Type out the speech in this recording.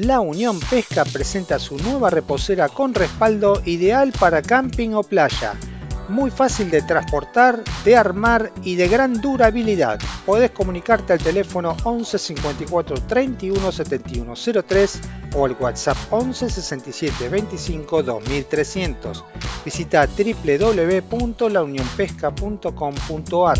La Unión Pesca presenta su nueva reposera con respaldo ideal para camping o playa. Muy fácil de transportar, de armar y de gran durabilidad. Podés comunicarte al teléfono 11 54 31 71 03 o al WhatsApp 11 67 25 2300. Visita www.launionpesca.com.ar.